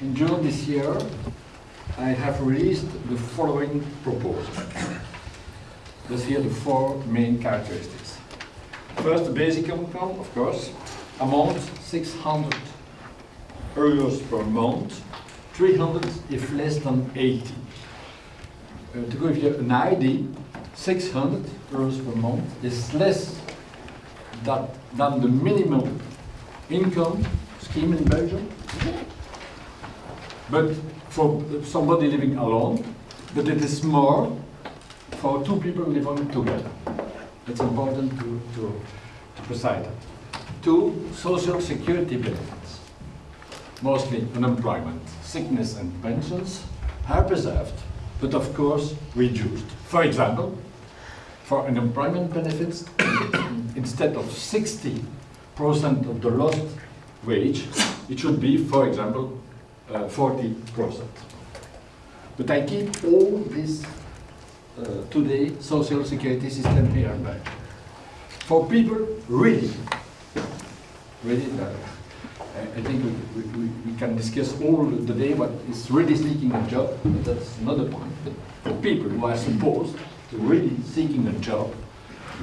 in June this year, I have released the following proposal. These here the four main characteristics. First, the basic income, of course, amount 600 euros per month, 300 if less than 80. Uh, to give you an idea, 600 euros per month is less than, than the minimum income scheme in Belgium. But for somebody living alone, but it is more for two people living together. It's important to, to, to precise that. Two, social security benefits, mostly unemployment, sickness and pensions, are preserved, but of course reduced. For example, for unemployment benefits, instead of 60% of the lost wage, it should be, for example, 40%. But I keep all this uh, today social security system here in Belgium. For people really, really, uh, I think we, we, we can discuss all the day what is really seeking a job, but that's another point. But for people who are supposed to really seeking a job,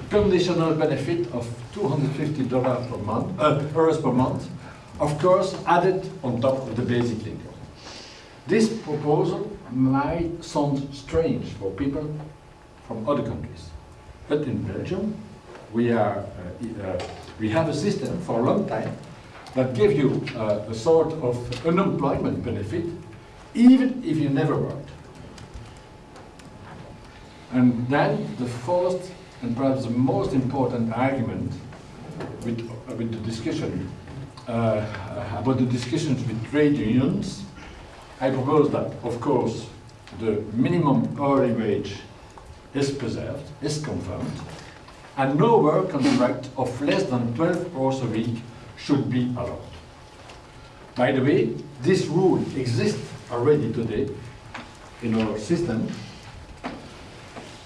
conditional benefit of $250 per month, uh, euros per month, of course added on top of the basic income. This proposal might sound strange for people from other countries, but in Belgium we, are, uh, uh, we have a system for a long time that gives you uh, a sort of unemployment benefit even if you never worked. And then the fourth and perhaps the most important argument with, with the discussion about the discussions with trade unions, I propose that, of course, the minimum hourly wage is preserved, is confirmed, and no work contract of less than 12 hours a week should be allowed. By the way, this rule exists already today in our system,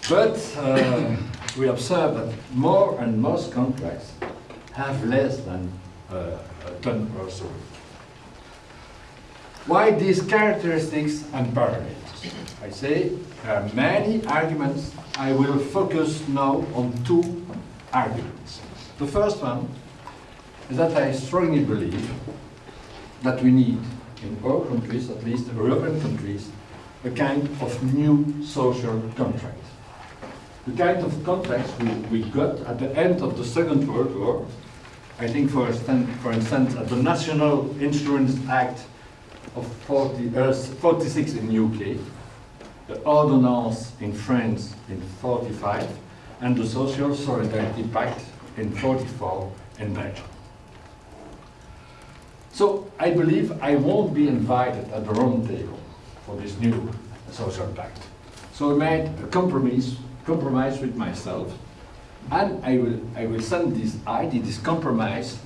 but uh, we observe that more and most contracts have less than uh, 10 hours a week. Why these characteristics and parameters? I say there are many arguments. I will focus now on two arguments. The first one is that I strongly believe that we need, in all countries, at least European countries, a kind of new social contract. The kind of contracts we, we got at the end of the Second World War, I think for, for instance at the National Insurance Act of 40, uh, 46 in UK, the Ordonnance in France in 45, and the Social Solidarity Pact in 44 in Belgium. So I believe I won't be invited at the round table for this new social pact. So I made a compromise, compromise with myself, and I will, I will send this idea, this compromise,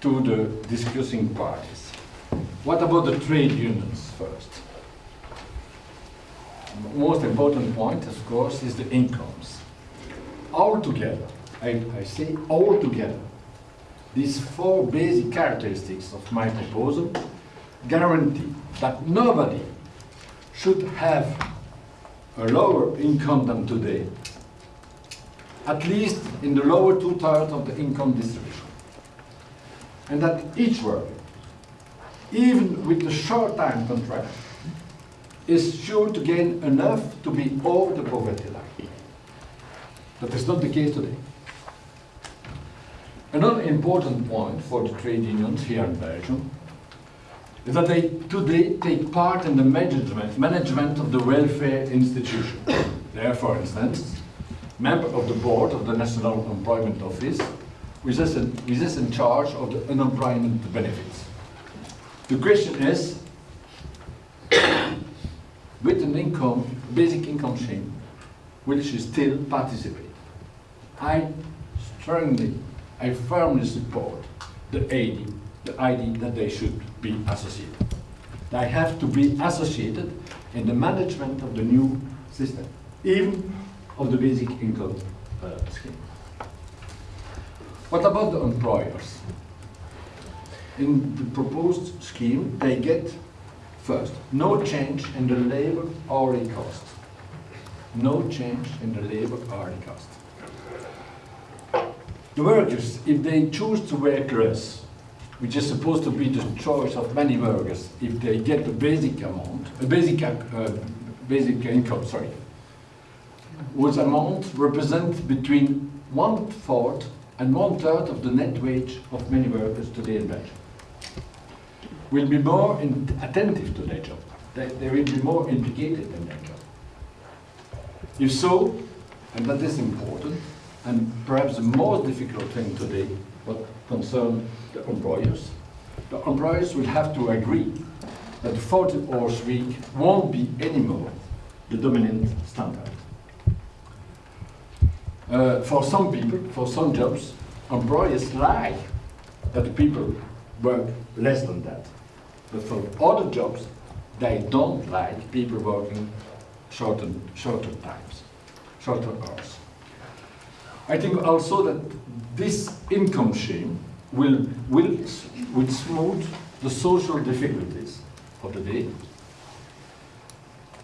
to the discussing parties. What about the trade unions first? Most important point, of course, is the incomes. All together, I, I say all together, these four basic characteristics of my proposal guarantee that nobody should have a lower income than today, at least in the lower two-thirds of the income distribution. And that each worker, even with a short-time contract, is sure to gain enough to be over the poverty line. That is not the case today. Another important point for the trade unions here in Belgium is that they today take part in the management, management of the welfare institution. There, for instance, member of the board of the National Employment Office, which is in, which is in charge of the unemployment benefits. The question is, with an income, basic income scheme, will she still participate? I strongly, I firmly support the idea, the idea that they should be associated. They have to be associated in the management of the new system, even of the basic income uh, scheme. What about the employers? In the proposed scheme, they get First, no change in the labor hourly cost. No change in the labor hourly cost. The workers, if they choose to work less, which is supposed to be the choice of many workers, if they get a basic amount, a basic, uh, basic income, sorry, whose amount represents between one-fourth and one-third of the net wage of many workers today in Belgium. Will be more attentive to their job. They, they will be more implicated in their job. If so, and that is important, and perhaps the most difficult thing today, what concerns the employers, the employers will have to agree that the 40 hours week won't be anymore the dominant standard. Uh, for some people, for some jobs, employers like that people work less than that. But for other jobs, they don't like people working shorter, shorter times, shorter hours. I think also that this income scheme will, will, will smooth the social difficulties of the day.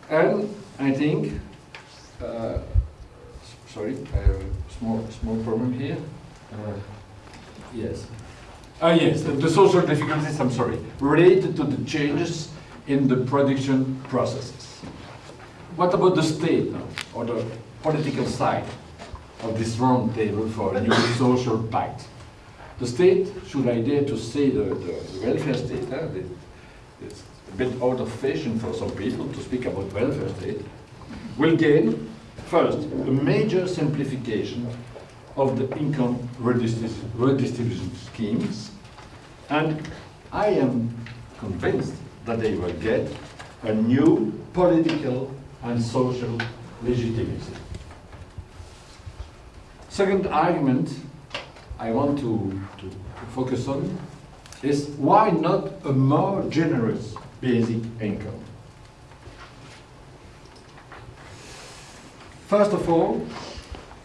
And I think, uh, sorry, I have a small, small problem here. Uh, yes. Ah, yes, the, the social difficulties, I'm sorry, related to the changes in the production processes. What about the state now, or the political side of this round table for a new social pact? The state, should I dare to say the, the welfare state, the, it's a bit out of fashion for some people to speak about welfare state, will gain, first, a major simplification of the income redistribution schemes, and I am convinced that they will get a new political and social legitimacy. Second argument I want to, to focus on is why not a more generous basic income? First of all,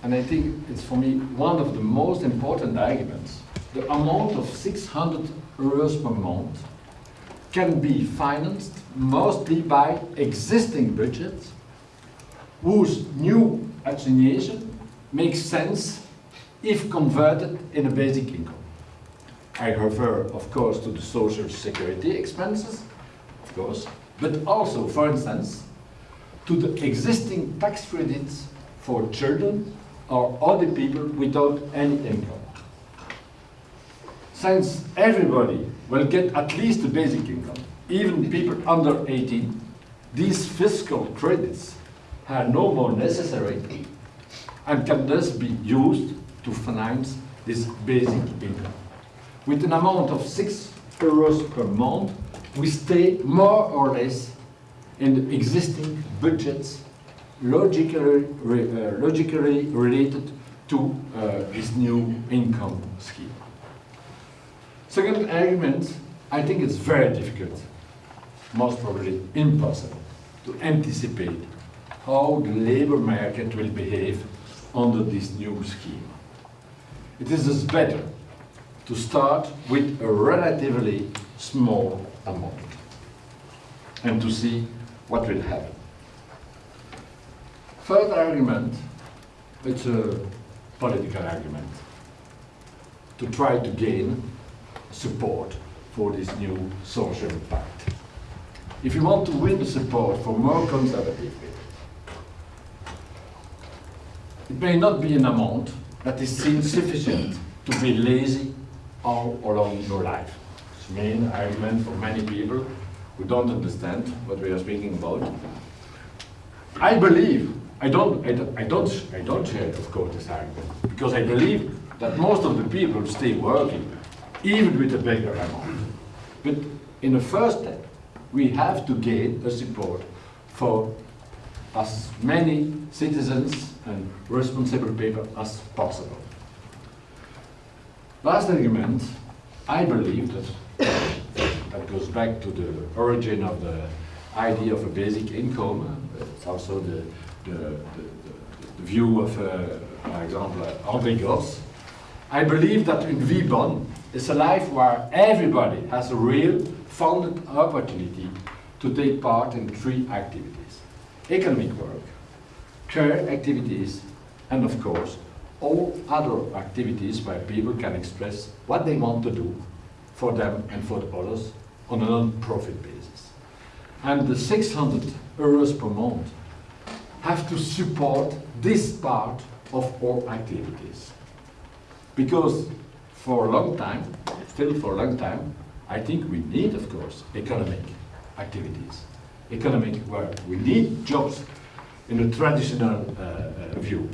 and I think it's for me one of the most important arguments, the amount of 600 euros per month can be financed mostly by existing budgets whose new assignation makes sense if converted in a basic income. I refer, of course, to the social security expenses, of course, but also, for instance, to the existing tax credits for children or other people without any income. Since everybody will get at least a basic income, even people under 18, these fiscal credits are no more necessary and can thus be used to finance this basic income. With an amount of 6 euros per month, we stay more or less in the existing budgets logically, uh, logically related to uh, this new income scheme. Second argument, I think it's very difficult, most probably impossible, to anticipate how the labor market will behave under this new scheme. It is better to start with a relatively small amount and to see what will happen. Third argument, it's a political argument to try to gain support for this new social pact. If you want to win the support for more conservative people, it may not be an amount that is seen sufficient to be lazy all along your life. It's the main argument for many people who don't understand what we are speaking about. I believe I don't, I don't, I don't, I don't share, of course, this argument, because I believe that most of the people stay working, even with a bigger amount. But in the first step, we have to gain a support for as many citizens and responsible people as possible. Last argument, I believe that that goes back to the origin of the idea of a basic income. It's also the the, the, the view of, uh, for example, André Gorz, I believe that in VBON is a life where everybody has a real founded opportunity to take part in three activities. Economic work, care activities, and of course, all other activities where people can express what they want to do for them and for the others on a non-profit basis. And the 600 euros per month have to support this part of our activities. Because for a long time, still for a long time, I think we need, of course, economic activities. Economic work. We need jobs in a traditional uh, uh, view.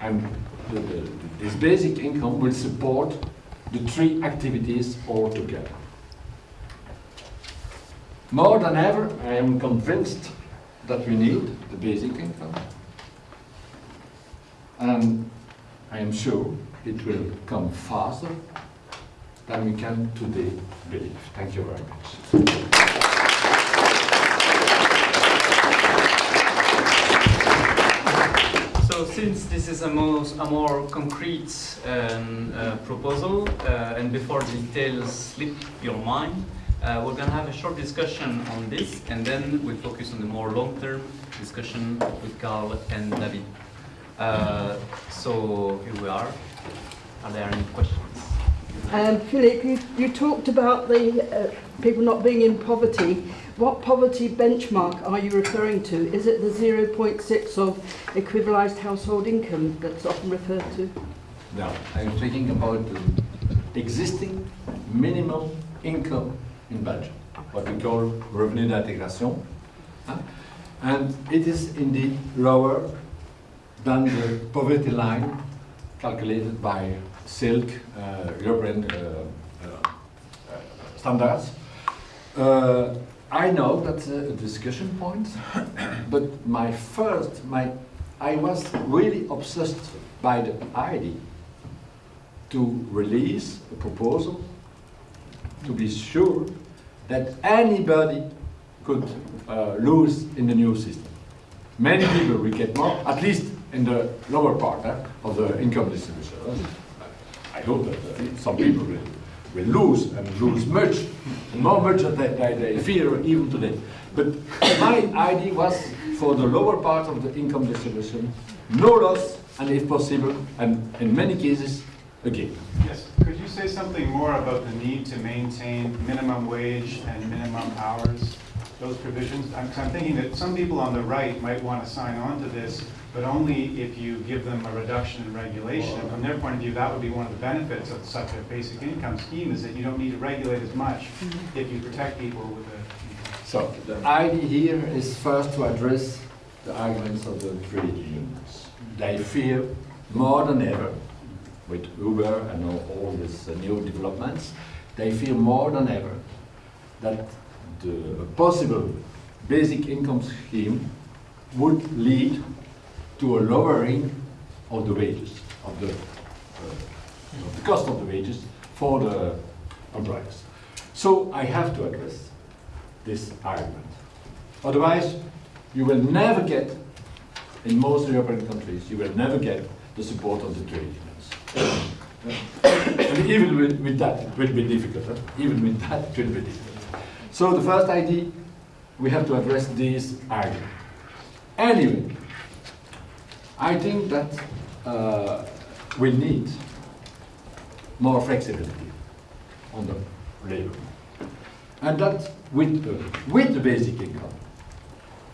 And the, the, this basic income will support the three activities all together. More than ever, I am convinced that we need the basic income. And I am sure it will come faster than we can today believe. Thank you very much. So since this is a more, a more concrete um, uh, proposal, uh, and before details slip your mind, uh, we're going to have a short discussion on this, and then we'll focus on the more long-term discussion with Carl and David. Uh, so here we are. Are there any questions? Um, Philip, you, you talked about the uh, people not being in poverty. What poverty benchmark are you referring to? Is it the 0.6 of equivalised household income that's often referred to? No, I'm speaking about the existing minimum income in Belgium, what we call revenu d'intégration. And it is indeed lower than the poverty line calculated by SILC, uh, European uh, uh, standards. Uh, I know that's a discussion point, but my first, my, I was really obsessed by the idea to release a proposal to be sure that anybody could uh, lose in the new system. Many people will get more, at least in the lower part eh, of the income distribution. I hope that uh, some people will, will lose and lose much, more much than they, they fear even today. But my idea was for the lower part of the income distribution, no loss, and if possible, and in many cases, a. Yes, could you say something more about the need to maintain minimum wage and minimum hours, those provisions? I'm, 'cause I'm thinking that some people on the right might want to sign on to this, but only if you give them a reduction in regulation. And from their point of view, that would be one of the benefits of such a basic income scheme, is that you don't need to regulate as much mm-hmm. if you protect people with a, So the idea here is first to address the arguments of the trade unions. They fear more than ever, with Uber and all, all these uh, new developments, they fear more than ever that the possible basic income scheme would lead to a lowering of the wages, of the, uh, of the cost of the wages for the employers. So I have to address this argument. Otherwise, you will never get, in most European countries, you will never get the support of the trade. And even with, with that, it will be difficult. huh? Even with that, it will be difficult. So the first idea, we have to address this argument. Anyway, I think that uh, we need more flexibility on the labor and that with the, with the basic income.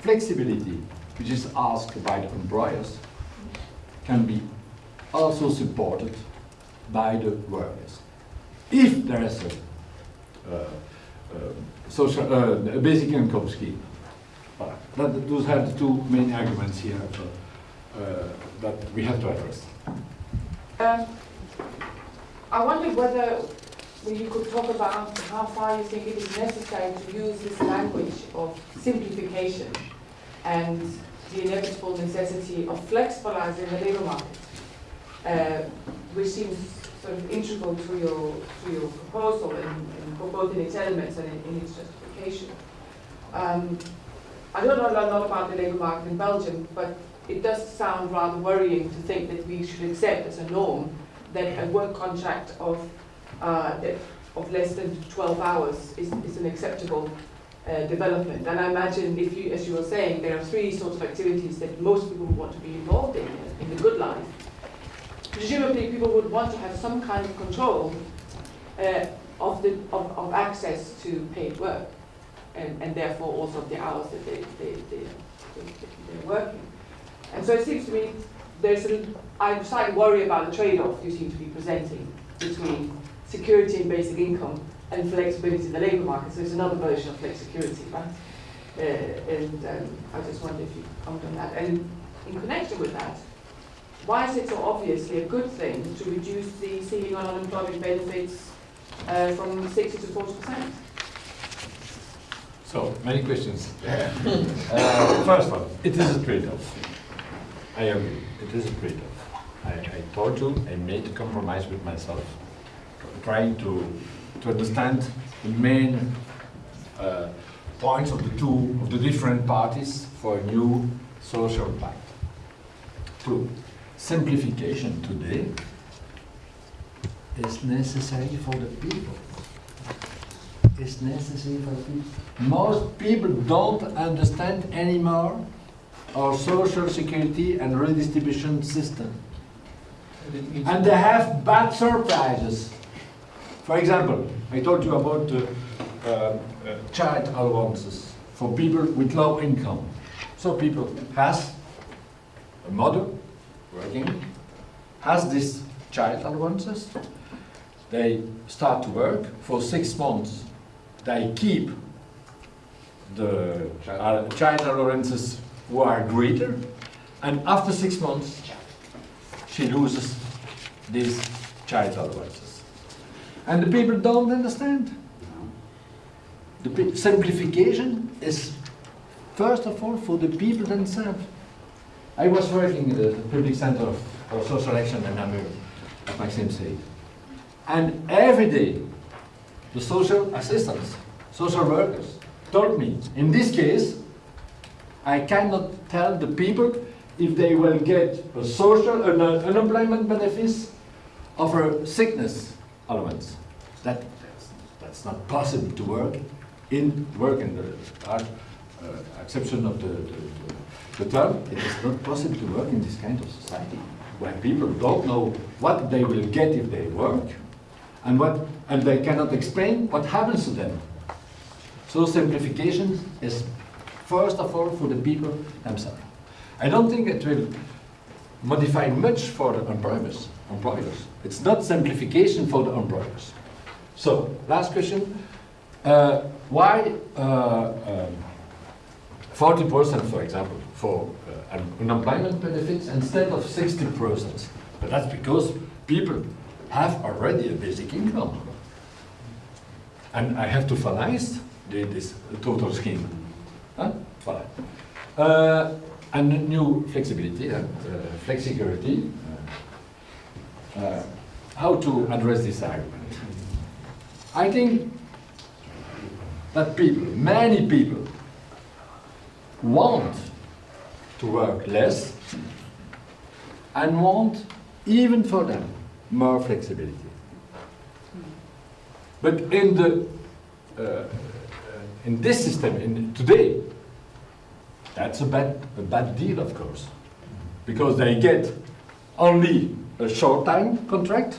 Flexibility, which is asked by the employers, can be also supported by the workers. If there is a, uh, uh, social, uh, basic income scheme. Voilà. That, those are the two main arguments here uh, uh, that we have to address. Um, I wonder whether you could talk about how far you think it is necessary to use this language of simplification and the inevitable necessity of flexibilizing the labour market, uh, which seems sort of integral to your to your proposal, both in its elements and in, in its justification. Um, I don't know a lot about the labour market in Belgium, but it does sound rather worrying to think that we should accept as a norm that a work contract of uh, of less than 12 hours is, is an acceptable uh, development. And I imagine if you, as you were saying, there are three sorts of activities that most people want to be involved in, in the good life. Presumably people would want to have some kind of control uh, of, the, of, of access to paid work and, and therefore also the hours that they, they, they, they, they're working. And so it seems to me there's a, I slightly worry about the trade-off you seem to be presenting between security and basic income and flexibility in the labour market. So it's another version of flexicurity, right? Uh, and um, I just wonder if you comment on that. And in connection with that, why is it so obviously a good thing to reduce the ceiling on unemployment benefits uh, from 60 to 40 percent? So, many questions. uh, first one, it is a trade-off. I agree, it is a trade-off. I, I told you, I made a compromise with myself, trying to, to understand the main uh, points of the two, of the different parties for a new social pact. Two, simplification today is necessary for the people is necessary for people. Most people don't understand anymore our social security and redistribution system. And they have bad surprises. For example, I told you about uh, uh, child allowances for people with low income. So people has a mother working, has these child allowances, they start to work for six months they keep the child allowances who are greater, and after six months, she loses these child allowances. And the people don't understand. The simplification is first of all for the people themselves. I was working in the public center of social action in Namur, at Maxime said. And every day, the social assistants, social workers, told me, in this case, I cannot tell the people if they will get a social, an uh, unemployment benefits of a sickness allowance. That, that's, that's not possible to work in, work in the uh, exception of the, the, the term, it is not possible to work in this kind of society where people don't know what they will get if they work and what and they cannot explain what happens to them. So simplification is first of all for the people themselves. I don't think it will modify much for the employers. employers. It's not simplification for the employers. So, last question. Uh, why uh, um, 40% for example for uh, unemployment benefits instead of 60%? But that's because people have already a basic income. And I have to finance the, this total scheme. Huh? Uh, and new flexibility, uh, flexicurity. Uh, uh, how to address this argument? I think that people, many people, want to work less and want, even for them, more flexibility. But in the uh, in this system, in today, that's a bad a bad deal, of course, because they get only a short time contract,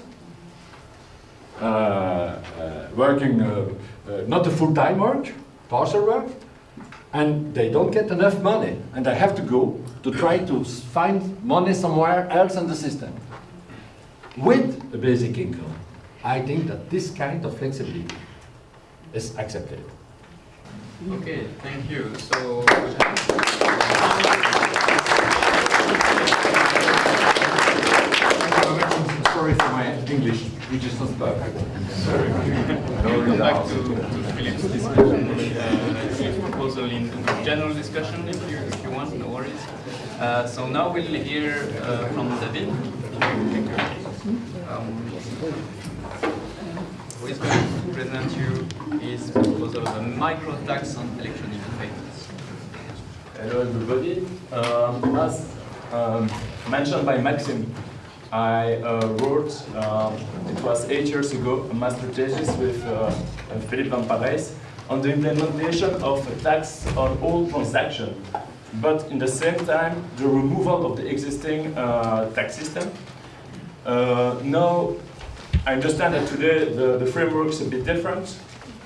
uh, uh, working uh, uh, not a full time work, partial work, and they don't get enough money, and they have to go to try to find money somewhere else in the system with a basic income. I think that this kind of flexibility is accepted. Okay, thank you. So, Sorry for my English, which is not perfect. Sorry. we'll come back to, to Philip's discussion, uh, Philip's proposal in general discussion if you, if you want, no worries. Uh, so now we'll hear uh, from David, um, who is going to present you his proposal of a micro tax on electronic payments. Hello everybody. Um, as um, mentioned by Maxim, I uh, wrote, um, it was eight years ago, a master thesis with uh, Philippe Van Parijs on the implementation of a tax on all transactions, but in the same time, the removal of the existing uh, tax system. Uh, now, I understand that today the, the framework is a bit different.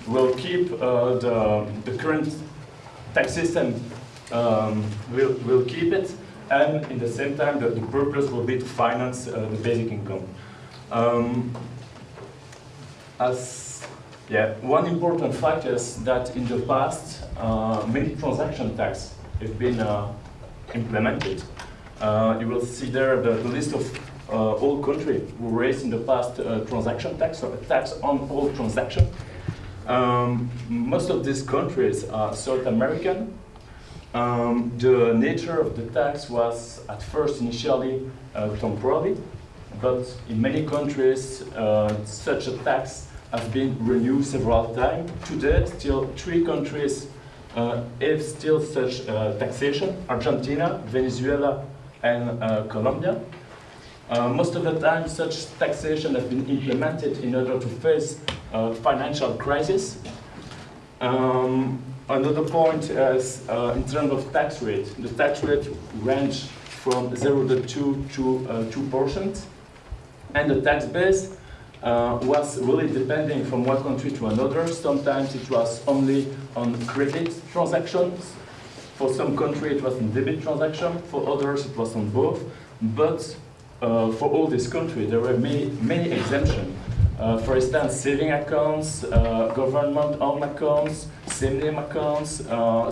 We'll keep uh, the, the current tax system, um, we'll, we'll keep it, and in the same time, the, the purpose will be to finance uh, the basic income. Um, as yeah, one important fact is that in the past, uh, many transaction tax have been uh, implemented. Uh, you will see there the, the list of uh, all countries who raised in the past uh, transaction tax, or a tax on all transaction. Um, most of these countries are South American. Um, the nature of the tax was at first initially uh, temporary, but in many countries such a tax has been renewed several times. Today, still three countries uh, have still such uh, taxation, Argentina, Venezuela, and uh, Colombia. Uh, most of the time, such taxation has been implemented in order to face uh, financial crisis. Um, another point is uh, in terms of tax rate. The tax rate range from 0 to 2 to uh, 2%. And the tax base uh, was really depending from one country to another. Sometimes it was only on credit transactions. For some country it was on debit transaction. For others it was on both. But uh, for all these countries there were many, many exemptions. Uh, for instance, saving accounts, uh, government-owned accounts, same-name accounts, uh,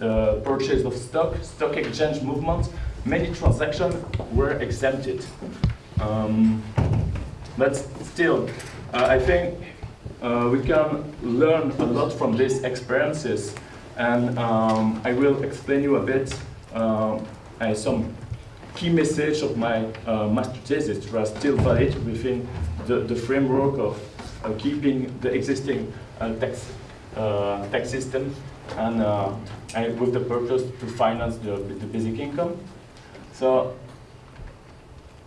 uh, purchase of stock, stock exchange movement, many transactions were exempted. Um, but still, uh, I think uh, we can learn a lot from these experiences, and um, I will explain you a bit uh, some key message of my uh, master thesis that are still valid within the, the framework of uh, keeping the existing tax, tax system and, and with the purpose to finance the, the basic income. So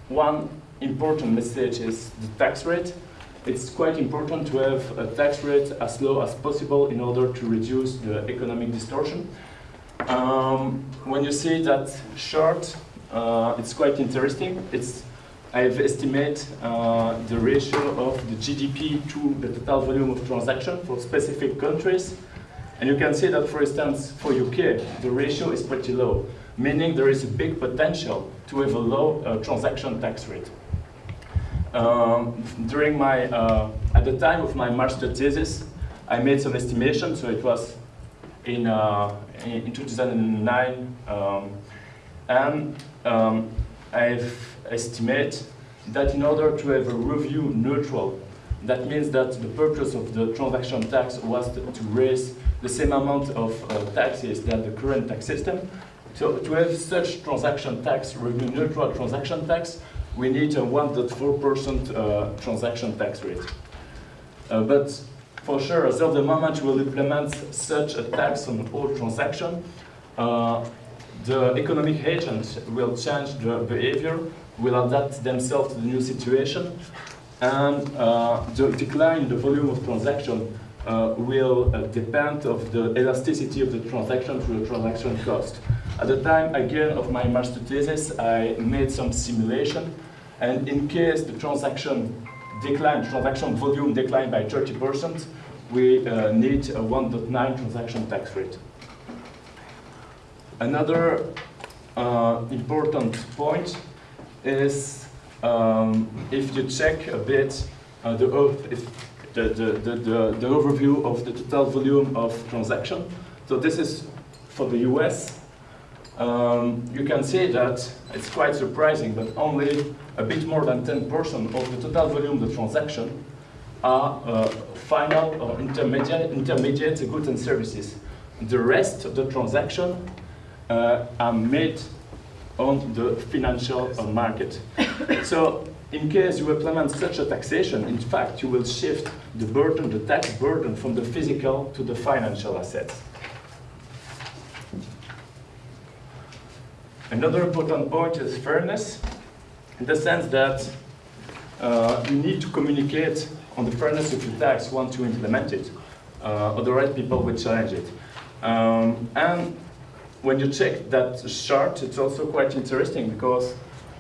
one important message is the tax rate. It's quite important to have a tax rate as low as possible in order to reduce the economic distortion. Um, when you see that chart, uh, it's quite interesting. It's I've estimated uh, the ratio of the GDP to the total volume of transaction for specific countries. And you can see that, for instance, for UK, the ratio is pretty low, meaning there is a big potential to have a low uh, transaction tax rate. Um, during my, uh, at the time of my master thesis, I made some estimation, so it was in, uh, in, in 2009, um, and um, I've estimated that in order to have a review neutral, that means that the purpose of the transaction tax was to, raise the same amount of uh, taxes that the current tax system. So to have such transaction tax, revenue neutral transaction tax, we need a 1.4% uh, transaction tax rate. Uh, but for sure, as of the moment we'll implement such a tax on all transactions, uh, the economic agents will change their behavior, will adapt themselves to the new situation, and uh, the decline in the volume of transaction uh, will uh, depend of the elasticity of the transaction to the transaction cost. At the time, again, of my master thesis, I made some simulation, and in case the transaction decline, transaction volume declined by 30%, we uh, need a 1.9 transaction tax rate. Another uh, important point is um, if you check a bit uh, the, the, the, the overview of the total volume of transaction. So this is for the US. Um, you can see that it's quite surprising, but only a bit more than 10% of the total volume of the transaction are uh, final or intermediate, intermediate goods and services. The rest of the transaction uh, are made on the financial uh, market. so in case you implement such a taxation, in fact, you will shift the burden, the tax burden from the physical to the financial assets. Another important point is fairness, in the sense that uh, you need to communicate on the fairness of your tax once you implement it. uh, otherwise people will challenge it. Um, and when you check that chart, it's also quite interesting because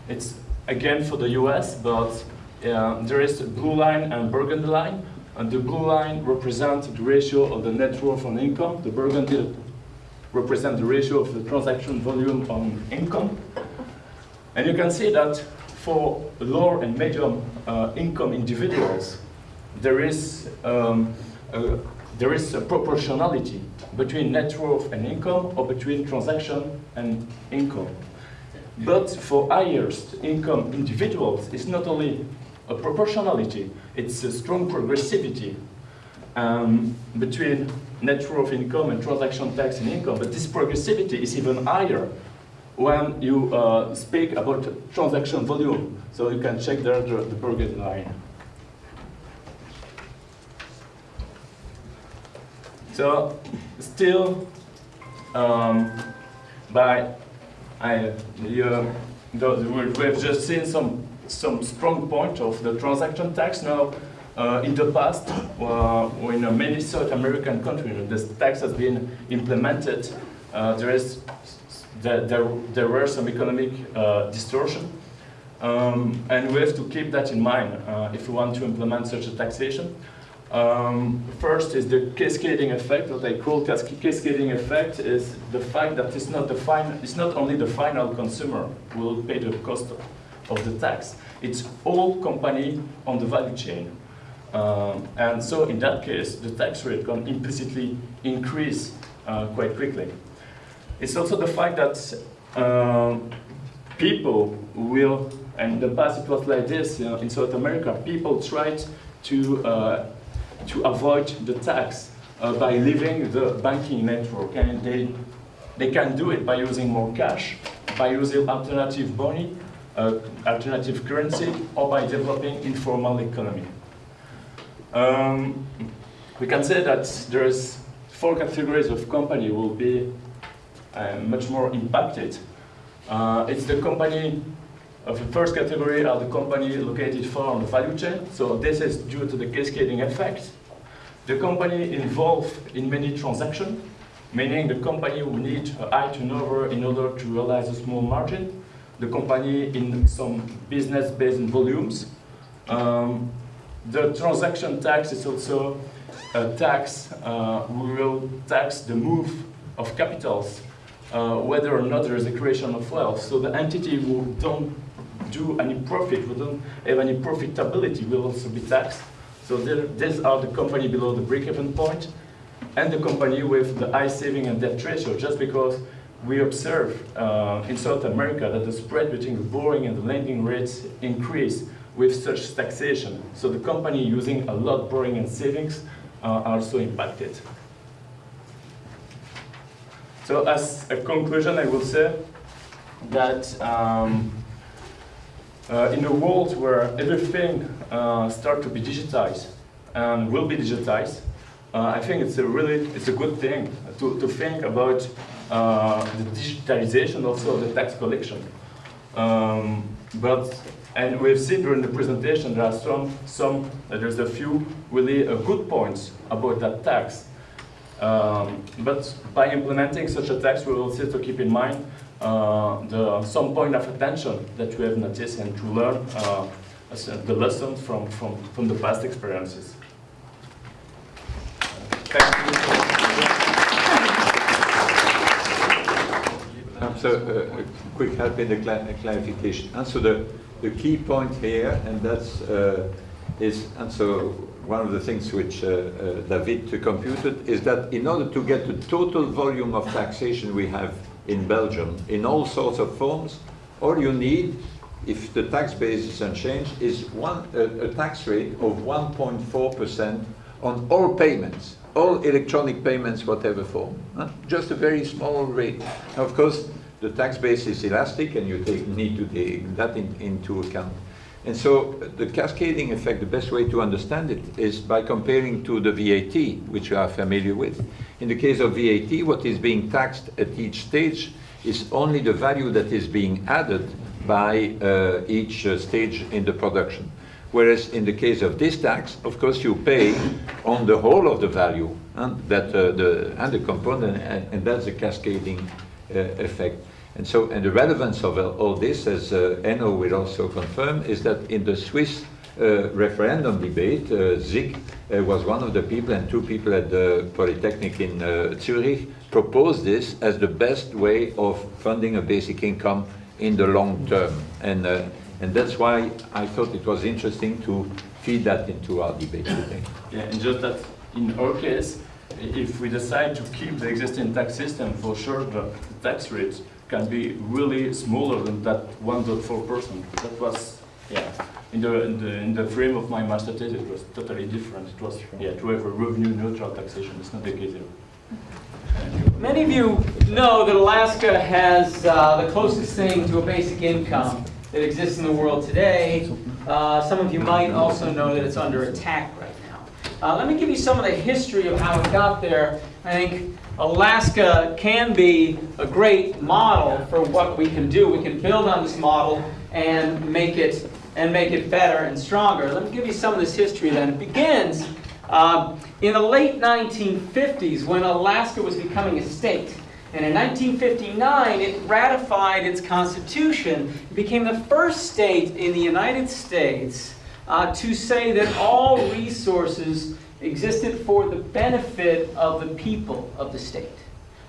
it's again for the US, but uh, there is a blue line and burgundy line. And the blue line represents the ratio of the net worth on income. The burgundy represents the ratio of the transaction volume on income. And you can see that for low and medium uh, income individuals, there is, um, a, there is a proportionality between net worth and income or between transaction and income. But for highest income individuals, it's not only a proportionality, it's a strong progressivity um, between net worth income and transaction tax and income. But this progressivity is even higher when you uh, speak about transaction volume. So you can check there the, the burgundy line. So still, um, by I, you, the, we have just seen some some strong point of the transaction tax. Now, uh, in the past, uh, in many South American countries, this tax has been implemented. Uh, there is there, there, there were some economic uh, distortion. Um, and we have to keep that in mind uh, if we want to implement such a taxation. Um, first is the cascading effect. What I call cascading effect is the fact that it's not the final, it's not only the final consumer who will pay the cost of, of the tax. It's all company on the value chain. Um, and so in that case, the tax rate can implicitly increase uh, quite quickly. It's also the fact that um, people will, and in the past it was like this you know, in South America, people tried to, uh, to avoid the tax uh, by leaving the banking network. And they, they can do it by using more cash, by using alternative money, uh, alternative currency, or by developing informal economy. Um, we can say that there's four categories of company will be uh, much more impacted. Uh, it's the company of the first category are the company located far on the value chain. So this is due to the cascading effect. The company involved in many transactions, meaning the company will need a high turnover in order to realize a small margin. The company in some business-based volumes. Um, the transaction tax is also a tax, uh, we will tax the move of capitals uh, whether or not there is a creation of wealth. So the entity who don't do any profit, who don't have any profitability will also be taxed. So there, these are the company below the break-even point and the company with the high saving and debt ratio, just because we observe uh, in South America that the spread between the borrowing and the lending rates increase with such taxation. So the company using a lot borrowing and savings uh, are also impacted. So as a conclusion, I will say that um, uh, in a world where everything uh, starts to be digitized and will be digitized, uh, I think it's a really it's a good thing to, to think about the digitalization also of the tax collection. Um, but and we've seen during the presentation there are some some there's a few really uh, good points about that tax. Um, but by implementing such a tax, we will also to keep in mind uh, the, some point of attention that we have noticed and to learn uh, the lessons from, from, from the past experiences. Thank you. So uh, a quick help in the cla clarification. And so the, the key point here, and that's uh, is, and so one of the things which uh, uh, David computed is that in order to get the total volume of taxation we have in Belgium in all sorts of forms, all you need, if the tax base is unchanged, is one, a, tax rate of 1.4% on all payments, all electronic payments, whatever form. Huh? Just a very small rate. Of course, the tax base is elastic and you take, need to take that in, into account. And so the cascading effect, the best way to understand it is by comparing to the VAT, which you are familiar with. In the case of VAT, what is being taxed at each stage is only the value that is being added by uh, each uh, stage in the production. Whereas in the case of this tax, of course, you pay on the whole of the value and that uh, the and the component, and, and that's a cascading uh, effect. And so, and the relevance of all this, as uh, Enno will also confirm, is that in the Swiss uh, referendum debate, uh, Zig uh, was one of the people, and two people at the Polytechnic in uh, Zurich proposed this as the best way of funding a basic income in the long term. And, uh, and that's why I thought it was interesting to feed that into our debate today. Yeah, and just that in our case, if we decide to keep the existing tax system, for sure the tax rate can be really smaller than that 1.4%. That was, yeah, in the, in the, in the frame of my master thesis, it was totally different. It was, yeah, to have a revenue neutral taxation. It's not the case here. Many of you know that Alaska has uh, the closest thing to a basic income that exists in the world today. Uh, some of you might also know that it's under attack right now. Uh, let me give you some of the history of how it got there. I think Alaska can be a great model for what we can do. We can build on this model and make it and make it better and stronger. Let me give you some of this history then. It begins um, in the late 1950s, when Alaska was becoming a state, and in 1959, it ratified its constitution. It became the first state in the United States uh, to say that all resources existed for the benefit of the people of the state.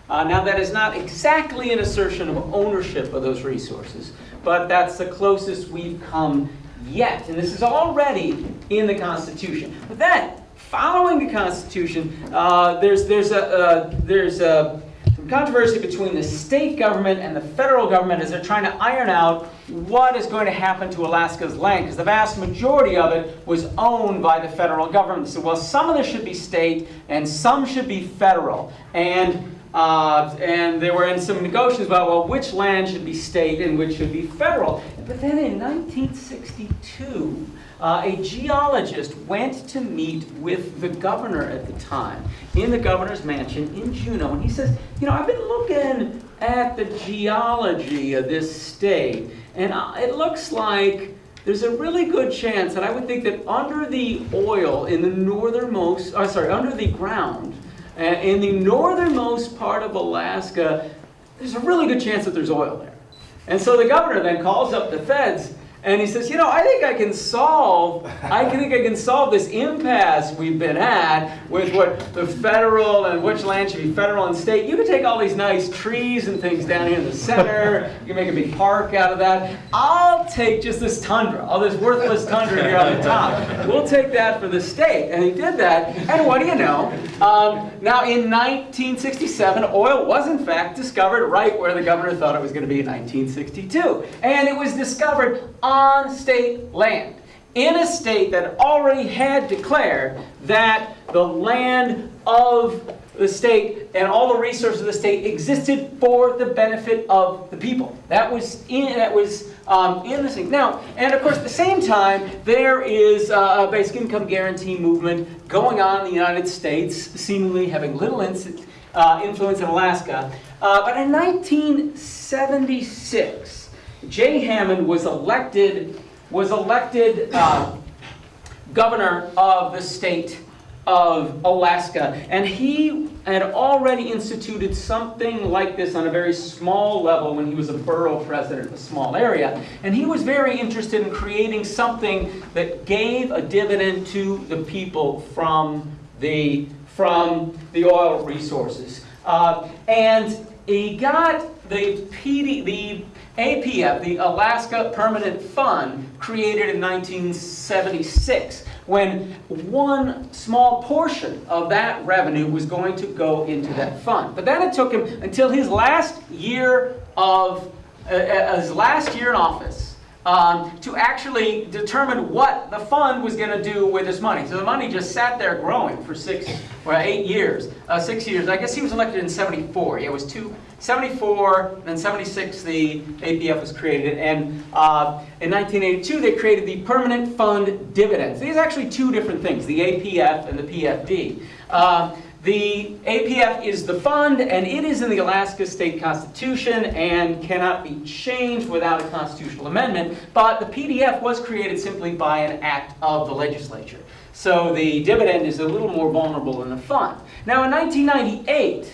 Uh, now, that is not exactly an assertion of ownership of those resources, but that's the closest we've come yet. And this is already in the Constitution. But then, following the Constitution, uh, there's, there's, a, uh, there's a, some controversy between the state government and the federal government as they're trying to iron out what is going to happen to Alaska's land, because the vast majority of it was owned by the federal government. So, well, some of this should be state and some should be federal. And uh, and they were in some negotiations about, well, which land should be state and which should be federal. But then in 1962, uh, a geologist went to meet with the governor at the time in the governor's mansion in Juneau. And he says, you know, I've been looking at the geology of this state, and uh, it looks like there's a really good chance that I would think that under the oil in the northernmost, uh, sorry, under the ground, uh, in the northernmost part of Alaska, there's a really good chance that there's oil there. And so the governor then calls up the feds and he says, you know, I think I can solve, I think I can solve this impasse we've been at with what the federal and which land should be federal and state. You can take all these nice trees and things down here in the center. You can make a big park out of that. I'll take just this tundra, all this worthless tundra here on the top. We'll take that for the state. And he did that. And what do you know? Um, now, in 1967, oil was in fact discovered right where the governor thought it was going to be in 1962. And it was discovered on state land in a state that already had declared that the land of the state and all the resources of the state existed for the benefit of the people. That was in that was um, in the thing. Now, and of course, at the same time, there is uh, a basic income guarantee movement going on in the United States, seemingly having little inc- uh, influence in Alaska. Uh, but in 1976, Jay Hammond was elected was elected uh, governor of the state of Alaska, and he had already instituted something like this on a very small level when he was a borough president of a small area. And he was very interested in creating something that gave a dividend to the people from the from the oil resources. Uh, and he got the PD, the APF, the Alaska Permanent Fund, created in 1976, when one small portion of that revenue was going to go into that fund. But then it took him until his last year of uh, uh, his last year in office um, to actually determine what the fund was going to do with this money. So the money just sat there growing for six or eight years, uh, six years. I guess he was elected in 74. Yeah, it was two, 74, then 76 the APF was created. And uh, in 1982 they created the Permanent Fund Dividends. These are actually two different things, the APF and the PFD. Uh, the APF is the fund, and it is in the Alaska State Constitution and cannot be changed without a constitutional amendment. But the PFD was created simply by an act of the legislature. So the dividend is a little more vulnerable than the fund. Now, in 1998,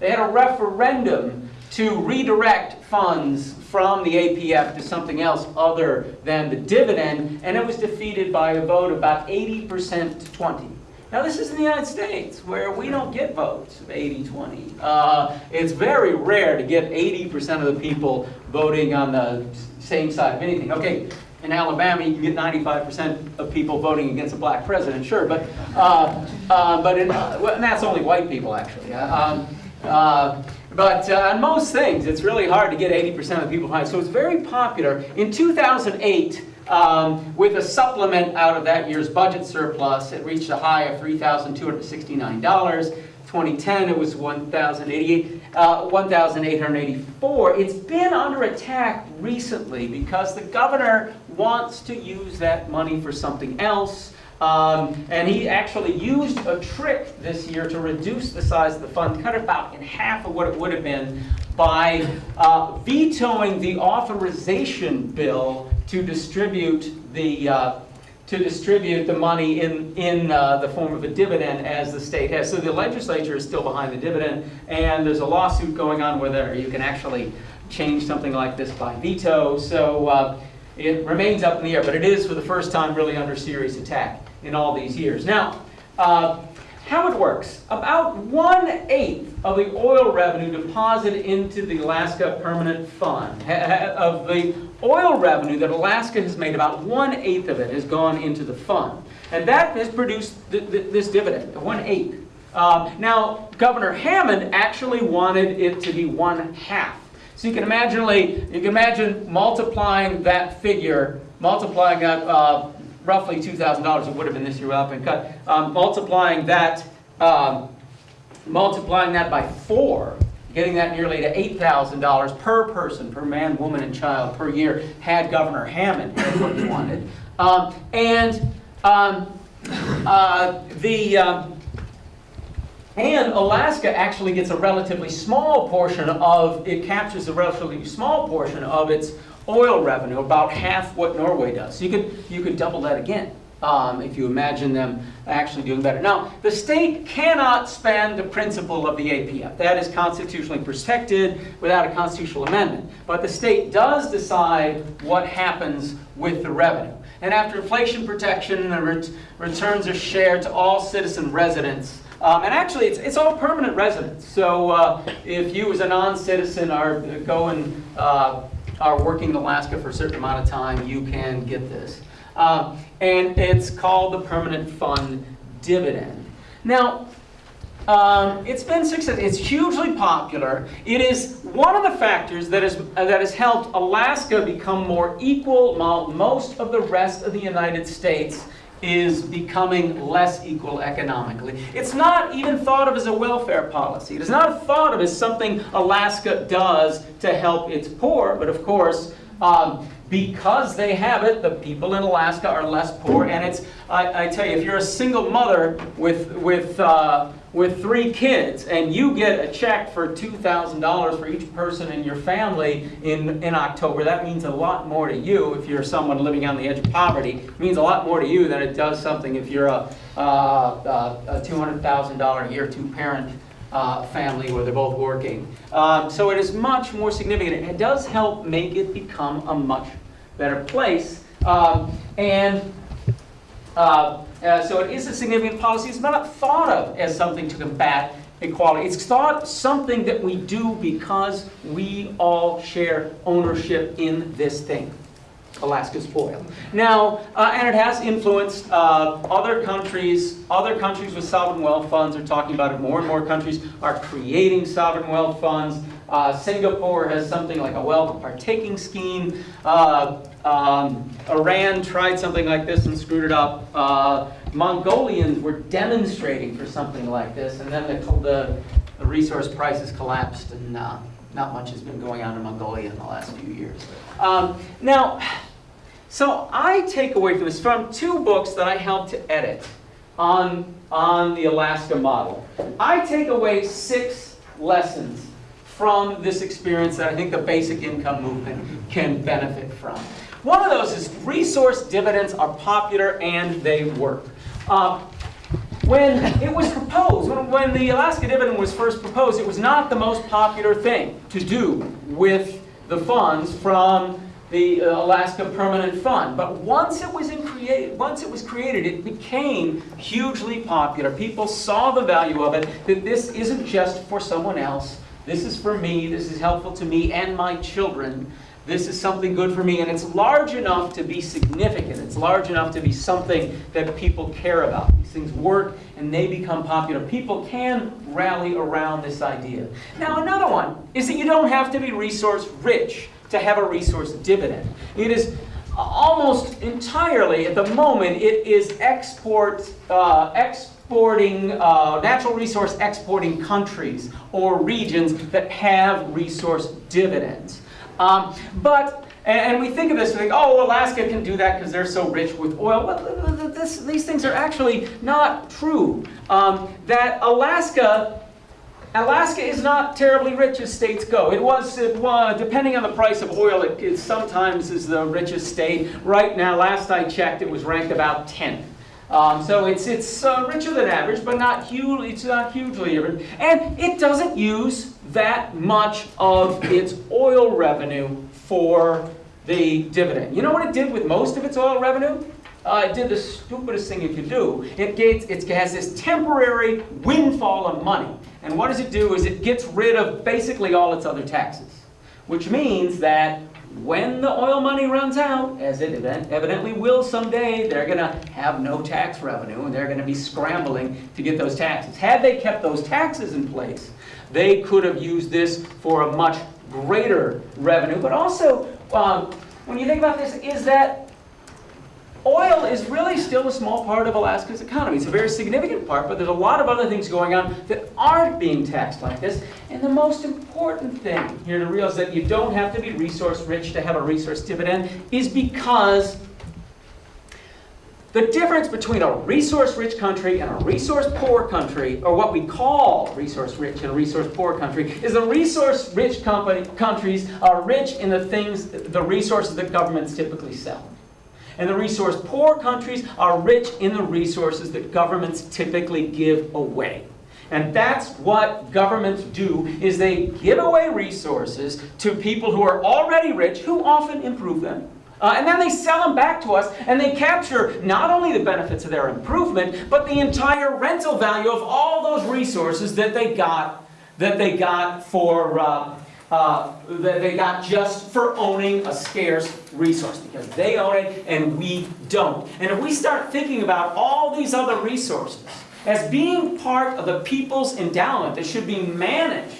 they had a referendum to redirect funds from the APF to something else other than the dividend, and it was defeated by a vote about 80% to 20. Now, this is in the United States, where we don't get votes of 80-20. Uh, it's very rare to get 80% of the people voting on the same side of anything. Okay, in Alabama, you can get 95% of people voting against a black president, sure, but, uh, uh, but in, well, and that's only white people, actually. Uh, Um, uh, but uh, on most things, it's really hard to get 80% of the people behind. So it's very popular. In 2008, um, with a supplement out of that year's budget surplus, it reached a high of $3,269. 2010, it was 1,088, uh, 1,884. It's been under attack recently because the governor wants to use that money for something else. Um, and he actually used a trick this year to reduce the size of the fund, cut it about in half of what it would have been by uh, vetoing the authorization bill to distribute the uh, to distribute the money in in uh, the form of a dividend as the state has. So the legislature is still behind the dividend, and there's a lawsuit going on whether you can actually change something like this by veto. So. Uh, it remains up in the air, but it is for the first time really under serious attack in all these years. Now, uh, how it works. About one-eighth of the oil revenue deposited into the Alaska Permanent Fund, of the oil revenue that Alaska has made, about one-eighth of it has gone into the fund. And that has produced th th this dividend, one-eighth. Um, now, Governor Hammond actually wanted it to be one-half. So you can imagine, you can imagine multiplying that figure, multiplying that uh, roughly $2,000, it would have been this year without being cut, um, multiplying that, um, multiplying that by four, getting that nearly to $8,000 per person, per man, woman, and child per year, had Governor Hammond did what he wanted. Um, and um, uh, the um, and Alaska actually gets a relatively small portion of, it captures a relatively small portion of its oil revenue, about half what Norway does. So you could, you could double that again. Um, if you imagine them actually doing better. Now, the state cannot spend the principal of the APF. That is constitutionally protected without a constitutional amendment. But the state does decide what happens with the revenue. And after inflation protection, the ret returns are shared to all citizen residents um, and actually, it's, it's all permanent residents. So uh, if you as a non-citizen are going, uh, are working in Alaska for a certain amount of time, you can get this. Uh, and it's called the Permanent Fund Dividend. Now, um, it's been successful. It's hugely popular. It is one of the factors that, is, uh, that has helped Alaska become more equal while most of the rest of the United States is becoming less equal economically. It's not even thought of as a welfare policy. It is not thought of as something Alaska does to help its poor, but of course, um, because they have it, the people in Alaska are less poor, and it's, I, I tell you, if you're a single mother with, with uh, with three kids and you get a check for $2,000 for each person in your family in, in October, that means a lot more to you if you're someone living on the edge of poverty. It means a lot more to you than it does something if you're a, uh, a $200,000 a year two-parent uh, family where they're both working. Um, so it is much more significant. It does help make it become a much better place. Um, and uh, uh, so it is a significant policy. It's not thought of as something to combat equality. It's thought something that we do because we all share ownership in this thing, Alaska's oil. Now, uh, and it has influenced uh, other countries. Other countries with sovereign wealth funds are talking about it. More and more countries are creating sovereign wealth funds. Uh, Singapore has something like a wealth partaking scheme. Uh, um, Iran tried something like this and screwed it up. Uh, Mongolians were demonstrating for something like this, and then the, the, resource prices collapsed, and uh, not much has been going on in Mongolia in the last few years. Um, now, so I take away from this from two books that I helped to edit. on, on the Alaska model. I take away six lessons from this experience that I think the basic income movement can benefit from. One of those is resource dividends are popular and they work. Uh, when it was proposed, when, when the Alaska dividend was first proposed, it was not the most popular thing to do with the funds from the uh, Alaska Permanent Fund. But once it was in once it was created, it became hugely popular. People saw the value of it, that this isn't just for someone else. This is for me, this is helpful to me and my children. This is something good for me, and it's large enough to be significant. It's large enough to be something that people care about. These things work and they become popular. People can rally around this idea. Now, another one is that you don't have to be resource rich to have a resource dividend. It is almost entirely, at the moment, it is export, uh, exporting, uh, natural resource exporting countries or regions that have resource dividends. Um, but, and, we think of this, we think, oh, Alaska can do that because they're so rich with oil. Well, this, these things are actually not true. Um, that Alaska Alaska is not terribly rich as states go. It was, it was depending on the price of oil, it, it sometimes is the richest state. Right now, last I checked, it was ranked about 10th. Um, so it's, it's uh, richer than average, but not hugely, it's not hugely rich. And it doesn't use that much of its oil revenue for the dividend. You know what it did with most of its oil revenue? Uh, it did the stupidest thing it could do. It, gets, it has this temporary windfall of money. And what does it do is it gets rid of basically all its other taxes. Which means that when the oil money runs out, as it evidently will someday, they're going to have no tax revenue and they're going to be scrambling to get those taxes. Had they kept those taxes in place, they could have used this for a much greater revenue. But also, um, when you think about this, is that Oil is really still a small part of Alaska's economy. It's a very significant part, but there's a lot of other things going on that aren't being taxed like this. And the most important thing here to realize that you don't have to be resource rich to have a resource dividend is because the difference between a resource-rich country and a resource-poor country, or what we call resource-rich and resource-poor country, is the resource-rich countries are rich in the things, the resources that governments typically sell. And the resource poor countries are rich in the resources that governments typically give away. And that's what governments do, is they give away resources to people who are already rich, who often improve them. Uh, and then they sell them back to us, and they capture not only the benefits of their improvement, but the entire rental value of all those resources that they got, that they got for, uh, uh, that they got just for owning a scarce resource because they own it and we don't. And if we start thinking about all these other resources as being part of the people's endowment that should be managed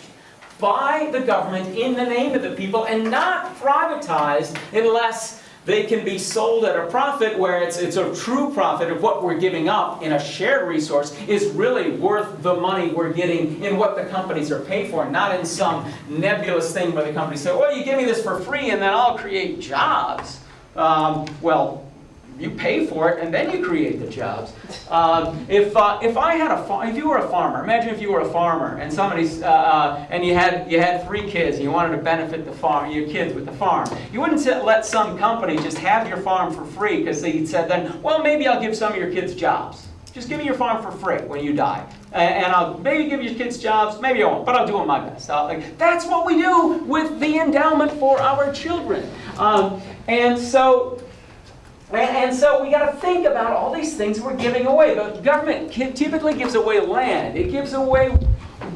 by the government in the name of the people and not privatized unless they can be sold at a profit where it's, it's a true profit of what we're giving up in a shared resource is really worth the money we're getting in what the companies are paid for, not in some nebulous thing where the companies say, well, you give me this for free and then I'll create jobs. Um, well, you pay for it and then you create the jobs. Um, if, uh, if I had a if you were a farmer, imagine if you were a farmer and somebody's, uh, uh, and you had, you had three kids and you wanted to benefit the farm, your kids with the farm. You wouldn't let some company just have your farm for free because they said then, well, maybe I'll give some of your kids jobs. Just give me your farm for free when you die. And I'll maybe give your kids jobs, maybe I won't, but I'll do my best. Like, that's what we do with the endowment for our children. Um, and so and, so we got to think about all these things we're giving away. The government typically gives away land. It gives away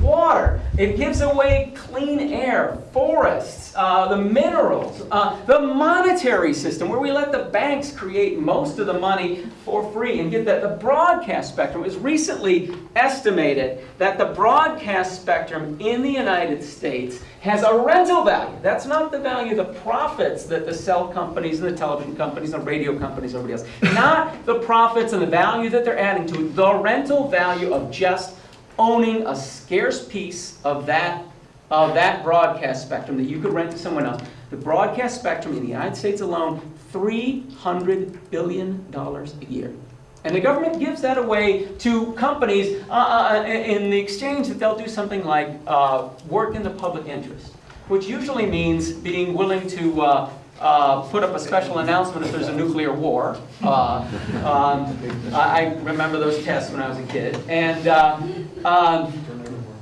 water. It gives away clean air, forests, uh, the minerals, uh, the monetary system where we let the banks create most of the money for free and get that. The broadcast spectrum is recently estimated that the broadcast spectrum in the United States has a rental value. That's not the value of the profits that the cell companies and the television companies and the radio companies and everybody else. Not the profits and the value that they're adding to it. The rental value of just owning a scarce piece of that, of that broadcast spectrum that you could rent to someone else. The broadcast spectrum in the United States alone, $300 billion a year. And the government gives that away to companies uh, uh, in the exchange that they'll do something like uh, work in the public interest, which usually means being willing to uh, uh, put up a special announcement if there's a nuclear war. Uh, um, I remember those tests when I was a kid. And, uh, um,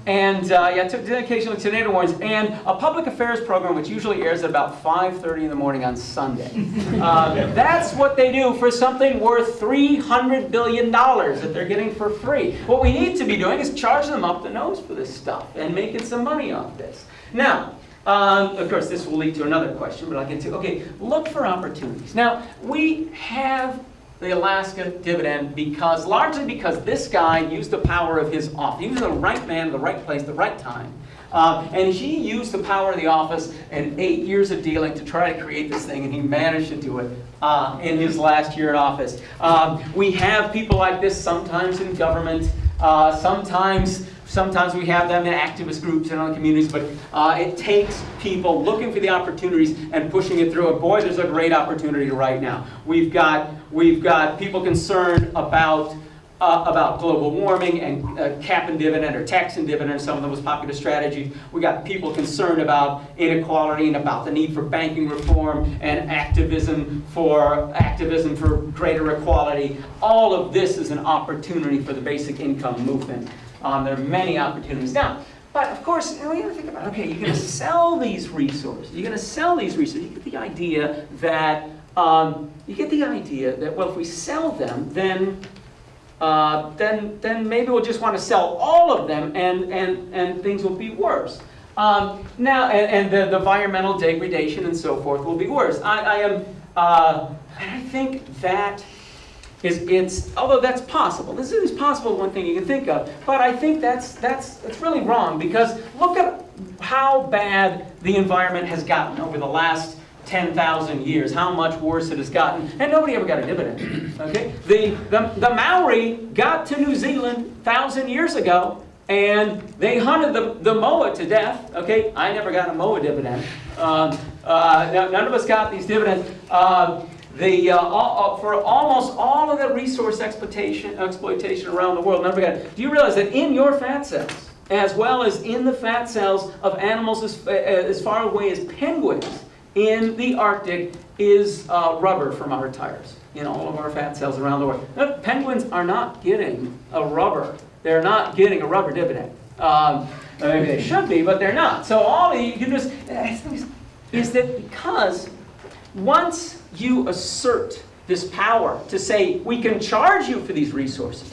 and uh, yeah, occasionally tornado warnings, and a public affairs program which usually airs at about 5.30 in the morning on Sunday. Uh, that's what they do for something worth $300 billion that they're getting for free. What we need to be doing is charging them up the nose for this stuff and making some money off this. Now, um, of course, this will lead to another question, but I'll get to. Okay, look for opportunities. Now, we have the Alaska dividend because, largely because this guy used the power of his office. He was the right man, the right place, the right time. Um, and he used the power of the office and eight years of dealing to try to create this thing, and he managed to do it uh, in his last year in office. Um, we have people like this sometimes in government, uh, sometimes Sometimes we have them in activist groups and other communities, but uh, it takes people looking for the opportunities and pushing it through. And boy, there's a great opportunity right now. We've got, we've got people concerned about uh, about global warming and uh, cap and dividend or tax and dividend, some of the most popular strategies. We got people concerned about inequality and about the need for banking reform and activism for activism for greater equality. All of this is an opportunity for the basic income movement. Um, there are many opportunities. Now, but of course, you know, you gotta think about, okay, you're gonna sell these resources. You're gonna sell these resources. You get the idea that, um, you get the idea that, well, if we sell them, then, uh, then, then maybe we'll just want to sell all of them and, and, and things will be worse. Um, now, and, and the, the environmental degradation and so forth will be worse. I, I am, uh, I think that is it's although that's possible. This is possible one thing you can think of, but I think that's that's that's really wrong because look at how bad the environment has gotten over the last 10,000 years, how much worse it has gotten, and nobody ever got a dividend. Okay, the the, the Maori got to New Zealand thousand years ago. And they hunted the, the moa to death. Okay, I never got a moa dividend. Um, uh, none of us got these dividends. Uh, the, uh, all, uh, for almost all of the resource exploitation, exploitation around the world, never forget, do you realize that in your fat cells, as well as in the fat cells of animals as, uh, as far away as penguins in the Arctic, is uh, rubber from our tires in all of our fat cells around the world. Now, penguins are not getting a rubber. They're not getting a rubber dividend. Um, maybe they should be, but they're not. So all you can do is, is that because once you assert this power to say, we can charge you for these resources,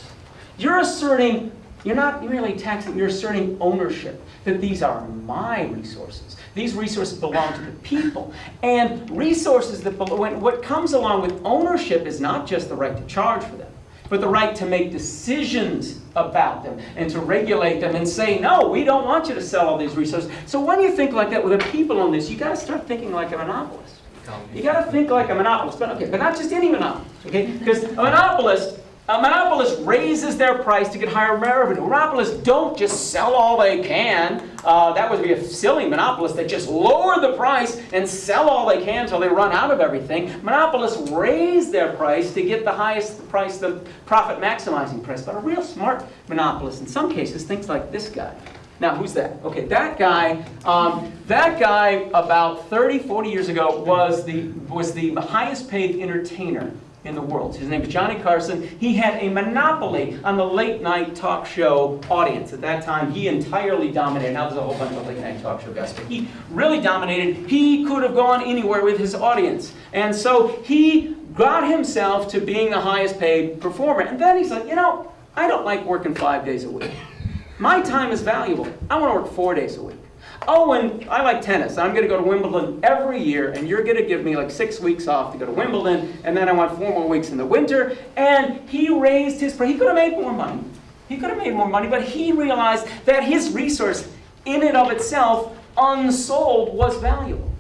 you're asserting, you're not merely taxing, you're asserting ownership, that these are my resources. These resources belong to the people. And resources that belong, what comes along with ownership is not just the right to charge for them, but the right to make decisions about them and to regulate them and say, no, we don't want you to sell all these resources. So when you think like that with the people on this, you got to start thinking like a monopolist. You got to think like a monopolist, but okay, but not just any monopolist, okay? Because a monopolist, a monopolist raises their price to get higher revenue. Monopolists don't just sell all they can. Uh, that would be a silly monopolist that just lower the price and sell all they can until they run out of everything. Monopolists raise their price to get the highest price, the profit maximizing price. But a real smart monopolist, in some cases, thinks like this guy. Now, who's that? Okay, that guy, um, that guy about 30, 40 years ago was the, was the highest paid entertainer in the world. His name is Johnny Carson. He had a monopoly on the late night talk show audience. At that time, he entirely dominated. Now there's a whole bunch of late night talk show guys, but he really dominated. He could have gone anywhere with his audience. And so he got himself to being the highest paid performer. And then he's like, you know, I don't like working five days a week. My time is valuable. I want to work four days a week. Oh, and I like tennis. I'm going to go to Wimbledon every year, and you're going to give me like six weeks off to go to Wimbledon, and then I want four more weeks in the winter. And he raised his price. He could have made more money. He could have made more money, but he realized that his resource, in and of itself, unsold, was valuable.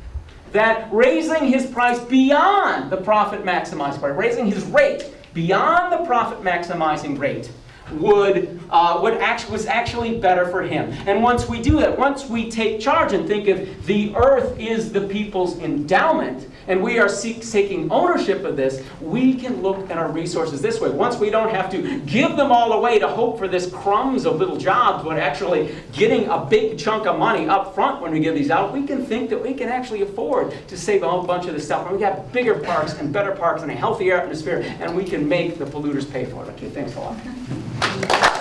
That raising his price beyond the profit maximizing price, raising his rate beyond the profit maximizing rate, would, uh, would act, was actually better for him. And once we do that, once we take charge and think of the earth is the people's endowment, and we are taking ownership of this, we can look at our resources this way. Once we don't have to give them all away to hope for this crumbs of little jobs, but actually getting a big chunk of money up front when we give these out, we can think that we can actually afford to save a whole bunch of this stuff. And we got bigger parks and better parks and a healthier atmosphere, and we can make the polluters pay for it. Okay, thanks a lot.